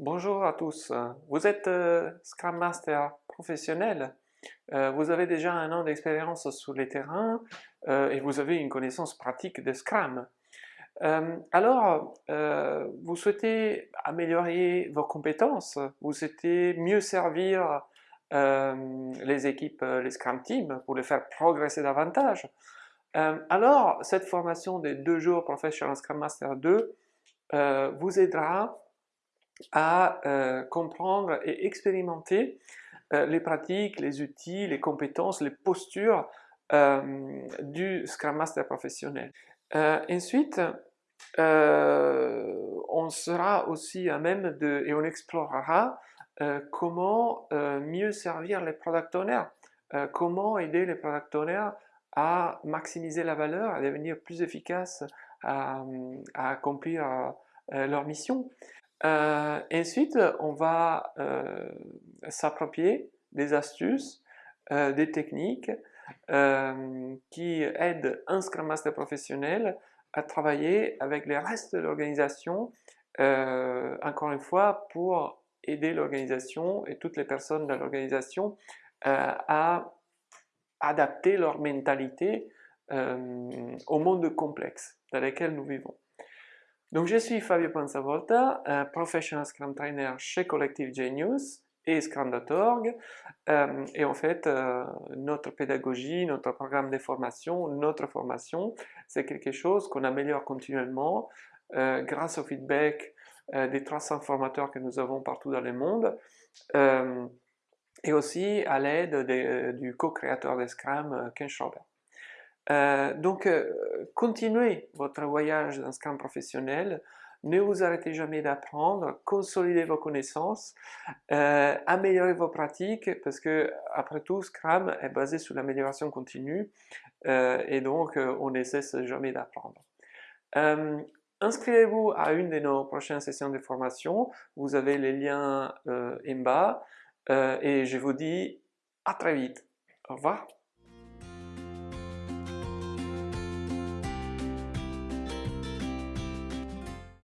Bonjour à tous, vous êtes euh, Scrum Master professionnel, euh, vous avez déjà un an d'expérience sur les terrains euh, et vous avez une connaissance pratique de Scrum. alors, vous souhaitez améliorer vos compétences, vous souhaitez mieux servir les équipes, les Scrum Teams pour les faire progresser davantage? alors, cette formation des deux jours Professional Scrum Master 2 vous aidera à euh, comprendre et expérimenter euh, les pratiques, les outils, les compétences, les postures euh, du Scrum Master professionnel. ensuite, on sera aussi à même de, et on explorera comment mieux servir les product owners, comment aider les product owners à maximiser la valeur, à devenir plus efficaces, à, à accomplir leur mission. Euh, ensuite, on va euh, s'approprier des astuces, euh, des techniques qui aident un Scrum Master professionnel à travailler avec les restes de l'organisation, encore une fois, pour aider l'organisation et toutes les personnes de l'organisation à adapter leur mentalité au monde complexe dans lequel nous vivons. Donc je suis Fabio Panzavolta, professional Scrum Trainer chez Collective Genius et Scrum.org euh, et en fait euh, notre pédagogie, notre programme de formation, notre formation c'est quelque chose qu'on améliore continuellement euh, grâce au feedback des 300 formateurs que nous avons partout dans le monde et aussi à l'aide du co-créateur de Scrum, Ken Schrober. Euh, donc, euh, continuez votre voyage dans Scrum professionnel, ne vous arrêtez jamais d'apprendre, consolidez vos connaissances, euh, améliorez vos pratiques, parce que après tout, Scrum est basé sur l'amélioration continue, et donc on ne cesse jamais d'apprendre. Inscrivez-vous à une de nos prochaines sessions de formation, vous avez les liens en bas, et je vous dis à très vite. Au revoir.